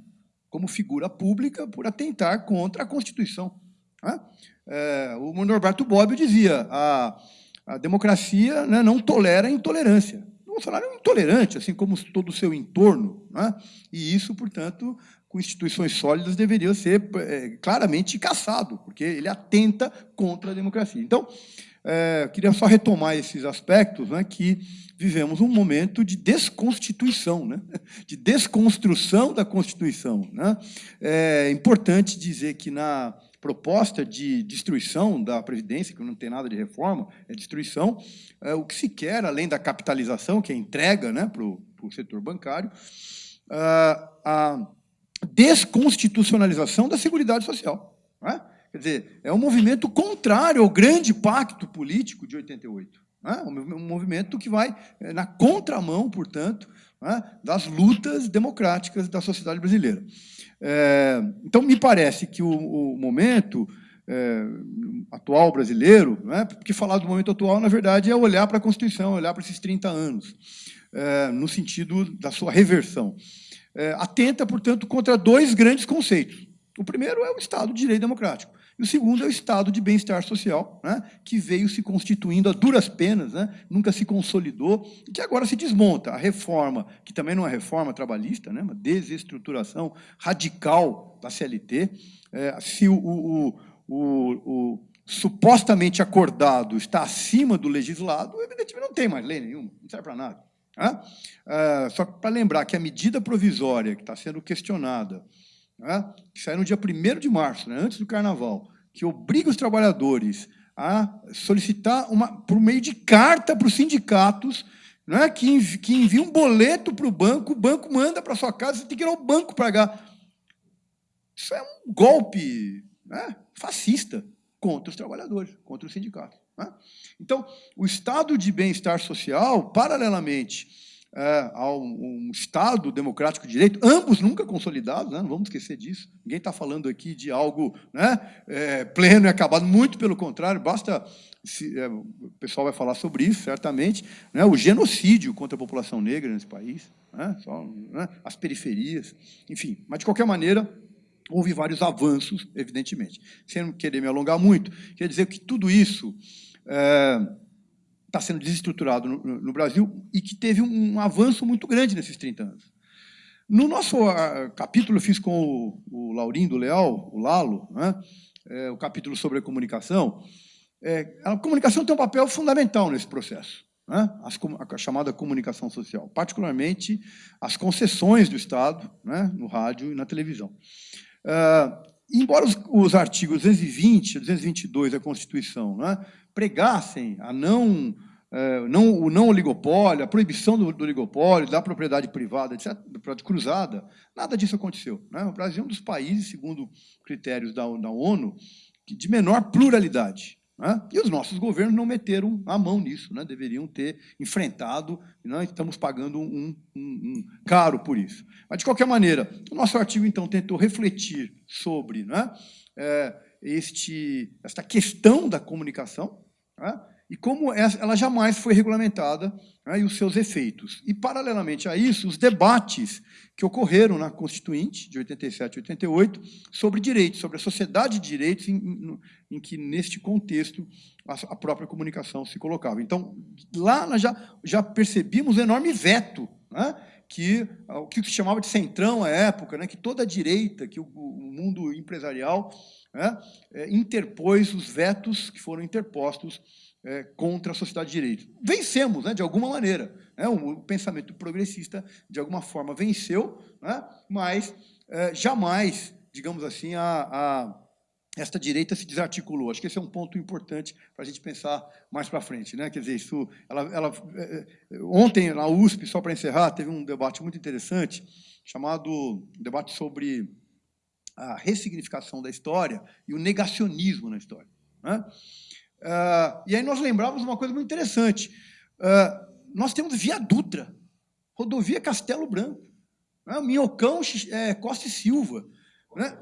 Speaker 4: como figura pública, por atentar contra a Constituição. Né? É, o Norberto Bobbio dizia a, a democracia né, não tolera a intolerância. O Bolsonaro é um intolerante, assim como todo o seu entorno. Né? E isso, portanto, com instituições sólidas, deveria ser é, claramente caçado, porque ele atenta contra a democracia. Então, é, queria só retomar esses aspectos, né, que vivemos um momento de desconstituição, né, de desconstrução da Constituição. Né. É importante dizer que na proposta de destruição da Previdência, que não tem nada de reforma, é destruição, é, o que se quer, além da capitalização, que é entrega né, para o setor bancário, a, a desconstitucionalização da Seguridade Social. É? Quer dizer, é um movimento contrário ao grande pacto político de 88. É? Um movimento que vai é, na contramão, portanto, é? das lutas democráticas da sociedade brasileira. É, então, me parece que o, o momento é, atual brasileiro, né, porque falar do momento atual, na verdade, é olhar para a Constituição, olhar para esses 30 anos, é, no sentido da sua reversão atenta, portanto, contra dois grandes conceitos. O primeiro é o Estado de Direito Democrático. E o segundo é o Estado de Bem-Estar Social, né, que veio se constituindo a duras penas, né, nunca se consolidou, e que agora se desmonta. A reforma, que também não é reforma trabalhista, né, uma desestruturação radical da CLT, é, se o, o, o, o supostamente acordado está acima do legislado, evidentemente não tem mais lei nenhuma, não serve para nada. Ah, só para lembrar que a medida provisória que está sendo questionada, que sai no dia 1 de março, né, antes do Carnaval, que obriga os trabalhadores a solicitar, uma, por meio de carta para os sindicatos, né, que, envi, que envia um boleto para o banco, o banco manda para sua casa, você tem que ir ao banco pagar. Isso é um golpe né, fascista contra os trabalhadores, contra os sindicatos. Né? Então, o estado de bem-estar social, paralelamente é, ao um Estado democrático de direito, ambos nunca consolidados, né? não vamos esquecer disso. Ninguém está falando aqui de algo né, é, pleno e acabado, muito pelo contrário, basta. Se, é, o pessoal vai falar sobre isso, certamente, né, o genocídio contra a população negra nesse país, né, só, né, as periferias, enfim. Mas, de qualquer maneira, houve vários avanços, evidentemente. Sem querer me alongar muito, quer dizer que tudo isso está sendo desestruturado no, no, Brasil e que teve um, um, avanço muito grande nesses 30 anos. No nosso uh, capítulo, eu fiz com o, o Laurindo Leal, o Lalo, né, é, o capítulo sobre a comunicação, é, a comunicação tem um papel fundamental nesse processo. né, as, a chamada comunicação social, particularmente as concessões do Estado né, no rádio e na televisão. Uh, embora os, os, artigos 220 e 222 da Constituição né, pregassem a não, uh, não, o não oligopólio, a proibição do, do oligopólio, da propriedade privada, etc., da propriedade cruzada, nada disso aconteceu. Né? O Brasil é um dos países, segundo critérios da, da ONU, de menor pluralidade. Né? E os nossos governos não meteram a mão nisso, né? deveriam ter enfrentado, e nós estamos pagando um, um, um, caro por isso. Mas, de qualquer maneira, o nosso artigo, então, tentou refletir sobre né? é, este, esta questão da comunicação, né? e como ela jamais foi regulamentada né, e os seus efeitos. E, paralelamente a isso, os debates que ocorreram na Constituinte, de 87 e 88, sobre direitos, sobre a sociedade de direitos, em, em, que, neste contexto, a, própria comunicação se colocava. Então, lá nós já, já percebimos um enorme veto, né, que o que se chamava de centrão à época, né, que toda a direita, que o, o mundo empresarial né, é, interpôs os vetos que foram interpostos é, contra a sociedade de direito. Vencemos, né, de alguma maneira. Né, o pensamento progressista, de alguma forma, venceu, né, mas é, jamais, digamos assim, a, a, esta direita se desarticulou. Acho que esse é um ponto importante para a gente pensar mais para frente. Né? Quer dizer, isso, ela, ela, é, é, ontem, na USP, só para encerrar, teve um debate muito interessante, chamado debate sobre a ressignificação da história e o negacionismo na história. Né? Uh, e aí nós lembrávamos uma coisa muito interessante. Uh, nós temos Via Dutra, rodovia Castelo Branco, né? Minhocão é, Costa e Silva. Né?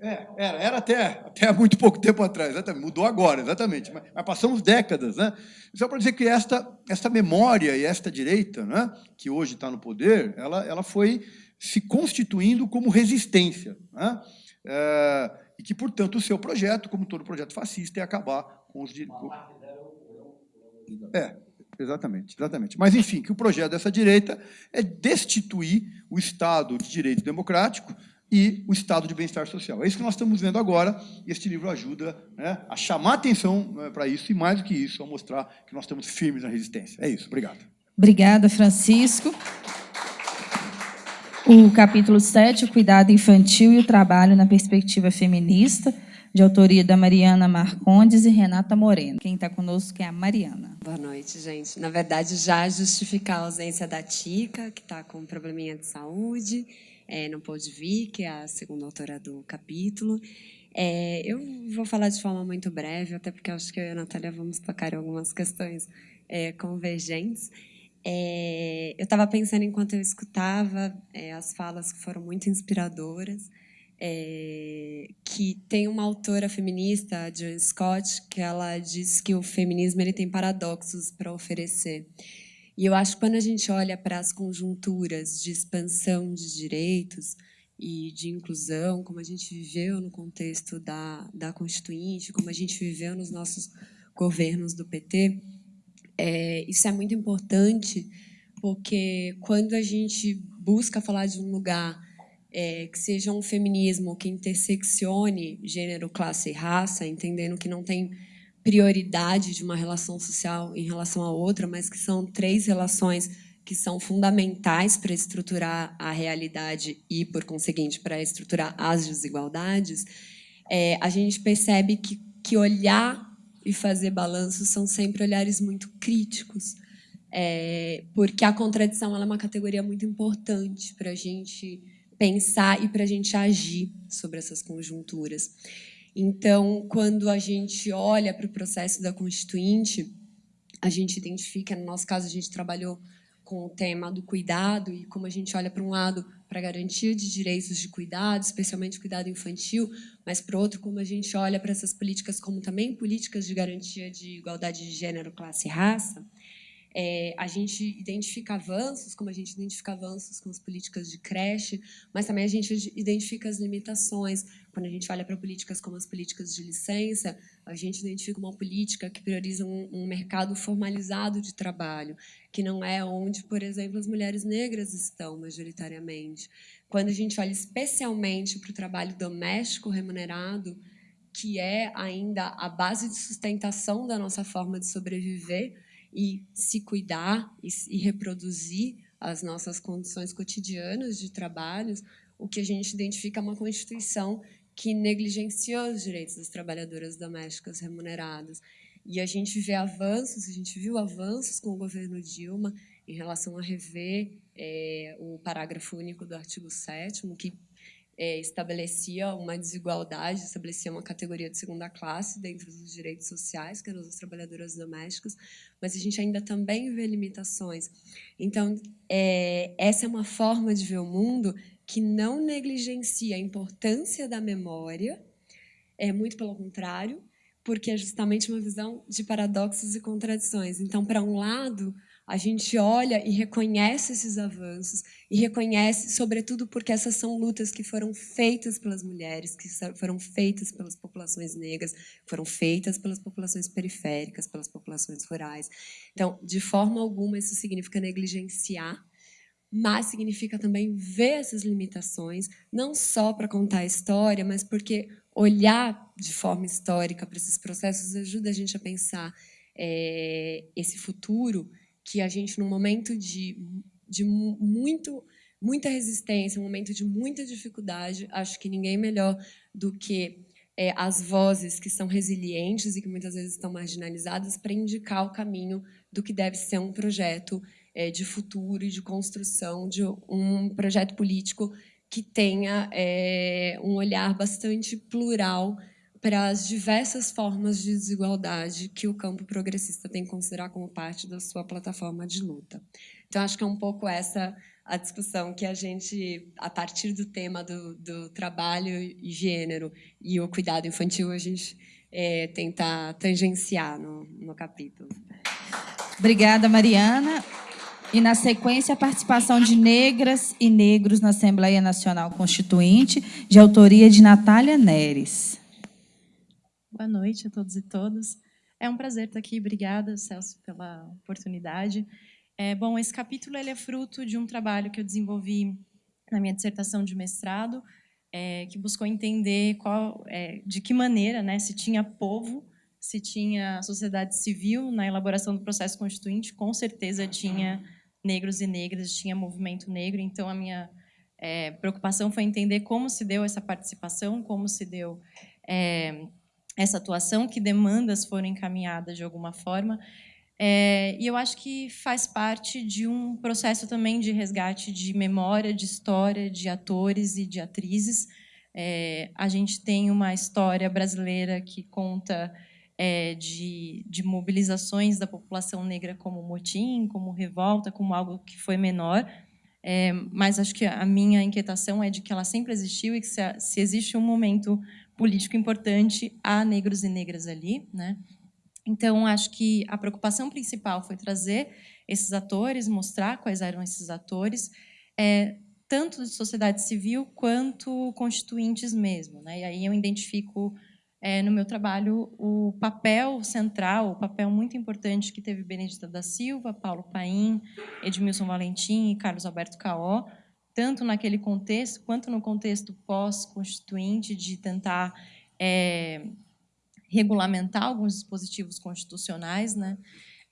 Speaker 4: É, era, era até, até muito pouco tempo atrás, exatamente, mudou agora, exatamente, mas, mas passamos décadas. Né? Só para dizer que esta, esta memória e esta direita, né, que hoje está no poder, ela, ela foi se constituindo como resistência. Né? É, e que, portanto, o seu projeto, como todo projeto fascista, é acabar com os direitos. É, exatamente, exatamente. Mas, enfim, que o projeto dessa direita é destituir o Estado de direito democrático e o estado de bem-estar social. É isso que nós estamos vendo agora, e este livro ajuda né, a chamar atenção né, para isso, e mais do que isso, a mostrar que nós estamos firmes na resistência. É isso, obrigado.
Speaker 1: Obrigada, Francisco. O capítulo 7, o cuidado infantil e o trabalho na perspectiva feminista, de autoria da Mariana Marcondes e Renata Moreno. Quem está conosco é a Mariana.
Speaker 5: Boa noite, gente. Na verdade, já justificar a ausência da Tica, que está com um probleminha de saúde, é, não pôde vir, que é a segunda autora do capítulo. É, eu vou falar de forma muito breve, até porque acho que eu e a Natália vamos tocar em algumas questões é, convergentes. É, eu estava pensando enquanto eu escutava é, as falas que foram muito inspiradoras, é, que tem uma autora feminista, a Joan Scott, que ela diz que o feminismo ele tem paradoxos para oferecer. E eu acho que quando a gente olha para as conjunturas de expansão de direitos e de inclusão, como a gente viveu no contexto da, da Constituinte, como a gente viveu nos nossos governos do PT, é, isso é muito importante, porque quando a gente busca falar de um lugar é, que seja um feminismo que interseccione gênero, classe e raça, entendendo que não tem prioridade de uma relação social em relação a outra, mas que são três relações que são fundamentais para estruturar a realidade e, por conseguinte, para estruturar as desigualdades, é, a gente percebe que, que olhar e fazer balanço são sempre olhares muito críticos, é, porque a contradição é uma categoria muito importante para a gente pensar e para a gente agir sobre essas conjunturas. Então, quando a gente olha para o processo da Constituinte, a gente identifica, no nosso caso, a gente trabalhou com o tema do cuidado e como a gente olha para um lado para a garantia de direitos de cuidado, especialmente cuidado infantil, mas para outro como a gente olha para essas políticas como também políticas de garantia de igualdade de gênero, classe e raça, é, a gente identifica avanços, como a gente identifica avanços com as políticas de creche, mas também a gente identifica as limitações. Quando a gente olha para políticas como as políticas de licença, a gente identifica uma política que prioriza um, um mercado formalizado de trabalho, que não é onde, por exemplo, as mulheres negras estão majoritariamente. Quando a gente olha especialmente para o trabalho doméstico remunerado, que é ainda a base de sustentação da nossa forma de sobreviver, e se cuidar e, e reproduzir as nossas condições cotidianas de trabalhos, o que a gente identifica é uma Constituição que negligenciou os direitos das trabalhadoras domésticas remuneradas. E a gente vê avanços, a gente viu avanços com o governo Dilma em relação a rever é, o parágrafo único do artigo 7 que é, estabelecia uma desigualdade, estabelecia uma categoria de segunda classe dentro dos direitos sociais, que eram as trabalhadoras domésticas, mas a gente ainda também vê limitações. Então, é, essa é uma forma de ver o mundo que não negligencia a importância da memória, é muito pelo contrário, porque é justamente uma visão de paradoxos e contradições. Então, para um lado, a gente olha e reconhece esses avanços e reconhece, sobretudo, porque essas são lutas que foram feitas pelas mulheres, que foram feitas pelas populações negras, foram feitas pelas populações periféricas, pelas populações rurais. Então, de forma alguma, isso significa negligenciar mas significa também ver essas limitações, não só para contar a história, mas porque olhar de forma histórica para esses processos ajuda a gente a pensar é, esse futuro que a gente, num momento de, de muito, muita resistência, um momento de muita dificuldade, acho que ninguém melhor do que é, as vozes que são resilientes e que muitas vezes estão marginalizadas para indicar o caminho do que deve ser um projeto é, de futuro e de construção de um projeto político que tenha é, um olhar bastante plural para as diversas formas de desigualdade que o campo progressista tem que considerar como parte da sua plataforma de luta. Então, acho que é um pouco essa a discussão que a gente, a partir do tema do, do trabalho e gênero e o cuidado infantil, a gente é, tenta tangenciar no, no capítulo.
Speaker 1: Obrigada, Mariana. E, na sequência, a participação de negras e negros na Assembleia Nacional Constituinte, de autoria de Natália Neres.
Speaker 6: Boa noite a todos e todas. É um prazer estar aqui. Obrigada, Celso, pela oportunidade. É, bom, esse capítulo ele é fruto de um trabalho que eu desenvolvi na minha dissertação de mestrado, é, que buscou entender qual, é, de que maneira né, se tinha povo, se tinha sociedade civil na elaboração do processo constituinte, com certeza tinha negros e negras, tinha movimento negro, então a minha é, preocupação foi entender como se deu essa participação, como se deu é, essa atuação, que demandas foram encaminhadas de alguma forma, é, e eu acho que faz parte de um processo também de resgate de memória, de história, de atores e de atrizes. É, a gente tem uma história brasileira que conta é, de, de mobilizações da população negra como motim, como revolta, como algo que foi menor, é, mas acho que a minha inquietação é de que ela sempre existiu e que se, se, existe um momento político importante, há negros e negras ali. Né? Então, acho que a preocupação principal foi trazer esses atores, mostrar quais eram esses atores, é, tanto de sociedade civil quanto constituintes mesmo. Né? E aí eu identifico é, no meu trabalho o papel central, o papel muito importante que teve Benedita da Silva, Paulo Paim, Edmilson Valentim e Carlos Alberto Caó, tanto naquele contexto quanto no contexto pós-constituinte de tentar é, regulamentar alguns dispositivos constitucionais, né?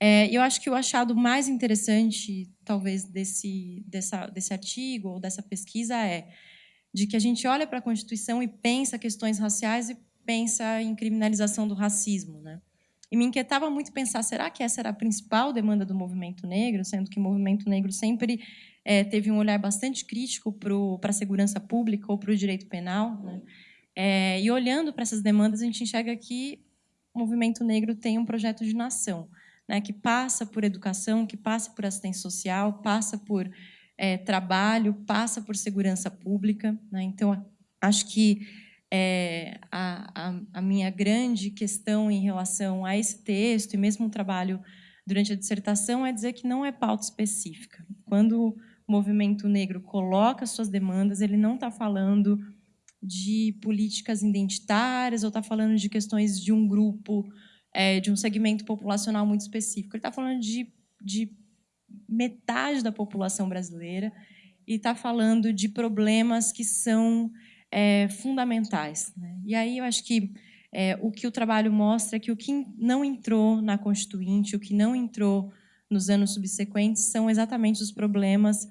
Speaker 6: É, eu acho que o achado mais interessante, talvez, desse, dessa, desse artigo ou dessa pesquisa é de que a gente olha para a Constituição e pensa questões raciais e pensa em criminalização do racismo. Né? E me inquietava muito pensar, será que essa era a principal demanda do movimento negro, sendo que o movimento negro sempre é, teve um olhar bastante crítico para a segurança pública ou para o direito penal. Né? É, e olhando para essas demandas, a gente enxerga que o movimento negro tem um projeto de nação, né, que passa por educação, que passa por assistência social, passa por é, trabalho, passa por segurança pública. Né? Então, acho que é, a, a, a, minha grande questão em relação a esse texto, e mesmo o trabalho durante a dissertação, é dizer que não é pauta específica. Quando movimento negro coloca suas demandas, ele não está falando de políticas identitárias ou está falando de questões de um grupo, é, de um segmento populacional muito específico. Ele está falando de, de metade da população brasileira e está falando de problemas que são é, fundamentais. Né? E aí eu acho que é, o que o trabalho mostra é que o que não entrou na Constituinte, o que não entrou nos anos subsequentes, são exatamente os problemas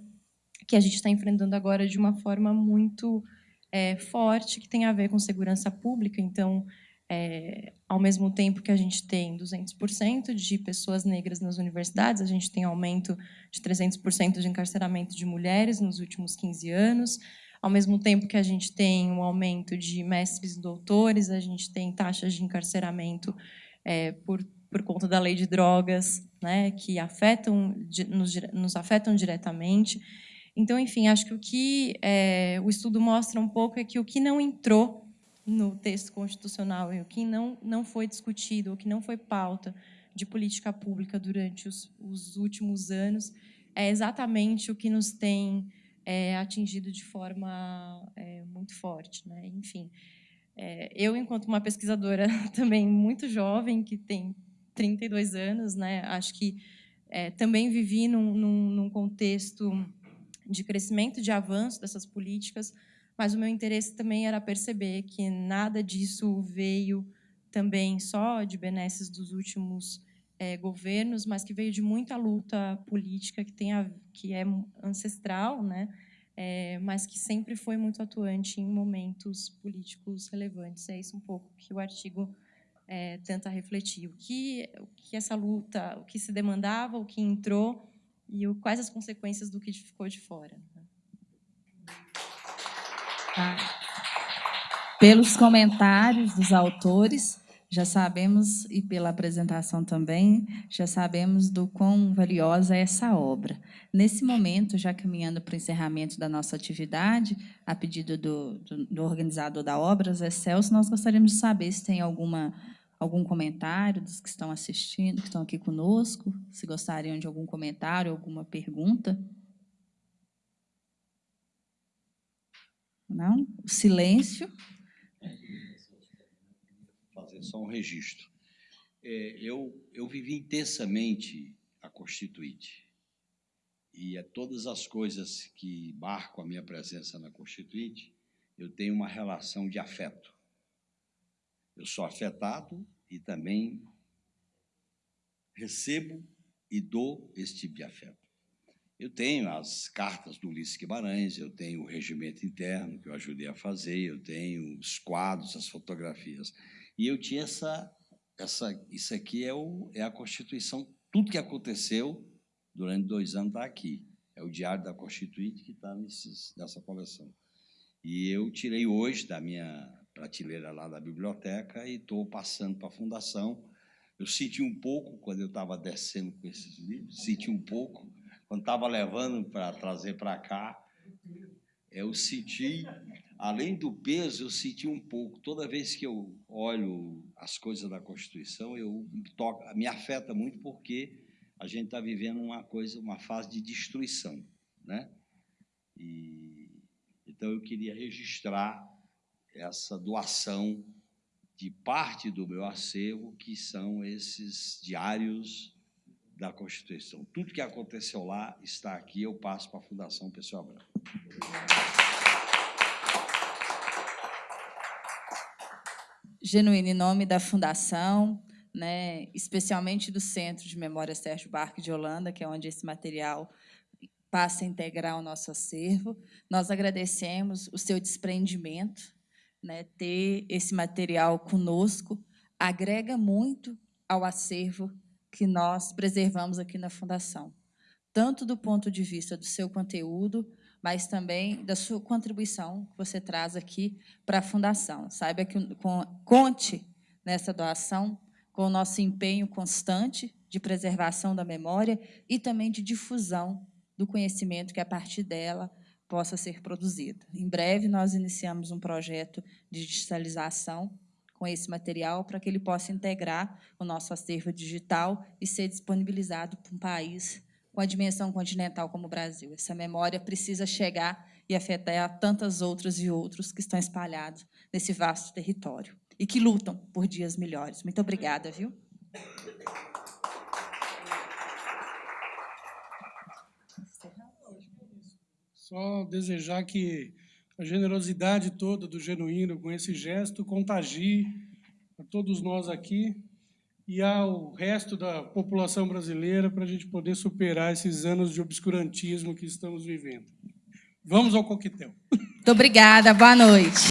Speaker 6: que a gente está enfrentando agora de uma forma muito é, forte, que tem a ver com segurança pública. Então, é, ao mesmo tempo que a gente tem 200% de pessoas negras nas universidades, a gente tem aumento de 300% de encarceramento de mulheres nos últimos 15 anos, ao mesmo tempo que a gente tem um aumento de mestres e doutores, a gente tem taxas de encarceramento é, por, por conta da lei de drogas, né, que afetam, nos, nos afetam diretamente. Então, enfim, acho que o que é, o estudo mostra um pouco é que o que não entrou no texto constitucional e o que não, não foi discutido, o que não foi pauta de política pública durante os, os últimos anos, é exatamente o que nos tem é, atingido de forma é, muito forte. Né? Enfim, eu, enquanto uma pesquisadora também muito jovem, que tem 32 anos, né, acho que também vivi num, num, num contexto de crescimento, de avanço dessas políticas, mas o meu interesse também era perceber que nada disso veio também só de benesses dos últimos é, governos, mas que veio de muita luta política que, tem a, que é ancestral, né? É, mas que sempre foi muito atuante em momentos políticos relevantes. É isso um pouco que o artigo é, tenta refletir. O que, o que essa luta, o que se demandava, o que entrou e o, quais as consequências do que ficou de fora. Né?
Speaker 1: Tá. Pelos comentários dos autores, já sabemos, e pela apresentação também, já sabemos do quão valiosa é essa obra. Nesse momento, já caminhando para o encerramento da nossa atividade, a pedido do, do, do organizador da obra, Zé Celso, nós gostaríamos de saber se tem alguma, algum comentário dos que estão assistindo, que estão aqui conosco, se gostariam de algum comentário, alguma pergunta. Não? O silêncio
Speaker 3: fazer só um registro. É, eu, eu vivi intensamente a Constituinte. E a todas as coisas que marcam a minha presença na Constituinte, eu tenho uma relação de afeto. Eu sou afetado e também recebo e dou esse tipo de afeto. Eu tenho as cartas do Ulisses Guimarães, eu tenho o regimento interno que eu ajudei a fazer, eu tenho os quadros, as fotografias. E eu tinha essa, essa isso aqui é, o, é a Constituição, tudo que aconteceu durante dois anos está aqui. É o Diário da Constituinte que está nessa coleção. E eu tirei hoje da minha prateleira lá da biblioteca e estou passando para a Fundação. Eu senti um pouco, quando eu estava descendo com esses livros, senti um pouco, quando estava levando para trazer para cá, eu senti além do peso, eu senti um pouco. Toda vez que eu olho as coisas da Constituição, eu me, toca, me afeta muito porque a gente está vivendo uma coisa, uma fase de destruição, né? E então eu queria registrar essa doação de parte do meu acervo, que são esses diários da Constituição. Tudo que aconteceu lá está aqui, eu passo para a Fundação Pessoa Branca.
Speaker 1: genuíno em nome da Fundação, né, especialmente do Centro de Memória Sérgio Barque de Holanda, que é onde esse material passa a integrar o nosso acervo. Nós agradecemos o seu desprendimento, né, ter esse material conosco, agrega muito ao acervo que nós preservamos aqui na Fundação, tanto do ponto de vista do seu conteúdo, mas também da sua contribuição que você traz aqui para a Fundação. Saiba que conte nessa doação com o nosso empenho constante de preservação da memória e também de difusão do conhecimento que, a partir dela, possa ser produzido. Em breve, nós iniciamos um projeto de digitalização com esse material para que ele possa integrar o nosso acervo digital e ser disponibilizado para um país com a dimensão continental como o Brasil. Essa memória precisa chegar e afetar tantas outras e outros que estão espalhados nesse vasto território e que lutam por dias melhores. Muito obrigada, viu?
Speaker 2: Só desejar que a generosidade toda do Genuíno com esse gesto contagie a todos nós aqui e ao resto da população brasileira para a gente poder superar esses anos de obscurantismo que estamos vivendo. Vamos ao coquetel.
Speaker 1: Muito obrigada, boa noite.